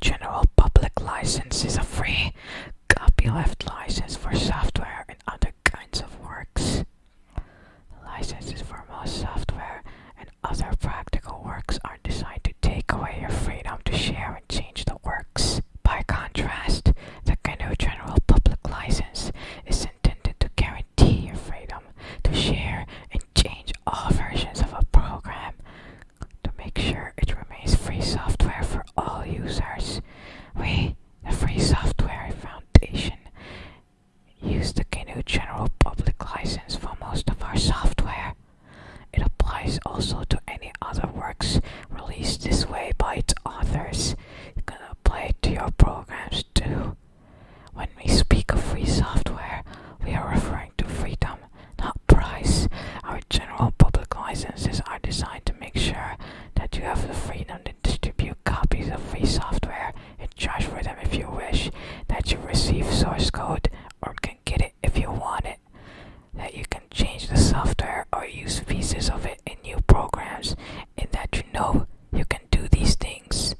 General Public License is a free copyleft license for software and other kinds of works. The licenses for most software and other practical works are designed to take away your freedom to share and change the works. By contrast, the GNU General Public License is intended to guarantee your freedom to share and change all versions of a program to make sure it remains free software for all users. We, the Free Software Foundation, use the GNU General Public License for most of our software. It applies also to any other works released this way by its authors. You can apply it to your programs too. When we speak of free software, we are referring to freedom, not price. Our general public licenses are designed to make sure that you have the freedom to distribute copies of free software and charge for them if you wish, that you receive source code or can get it if you want it, that you can change the software or use pieces of it in new programs, and that you know you can do these things.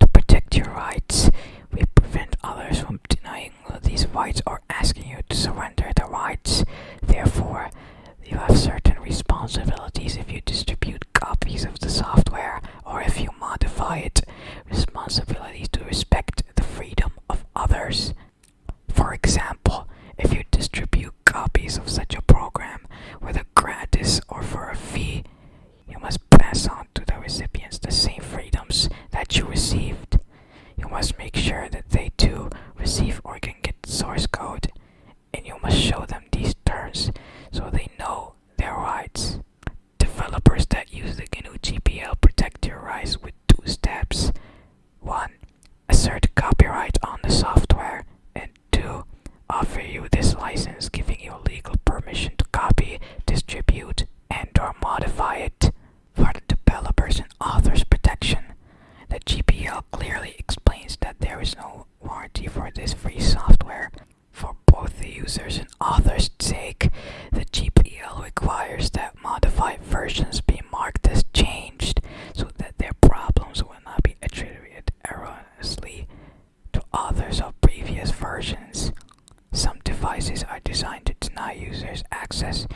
To protect your rights, we prevent others from denying these rights or asking you to surrender the rights. Therefore, you have certain responsibilities if you distribute copies of the software or if you modify it. Responsibilities to respect the freedom of others. For example, if you distribute copies of such a program, whether gratis or for a fee, you must pass on to the recipients the same freedoms that you received. You must make sure that they too receive or can get source code, and you must show them these terms so they know their rights. Developers that use the GNU GPL protect your rights with two steps. 1. Assert copyright on the software, and 2. Offer you this license giving you legal permission to copy, distribute, and or modify it. For the developers and authors protection, the GPL clearly explains that there is no warranty for this free software. For both the users and authors' sake, the GPL requires that modified versions be marked as changed so that their problems will not be attributed erroneously to authors of previous versions. Some devices are designed to deny users access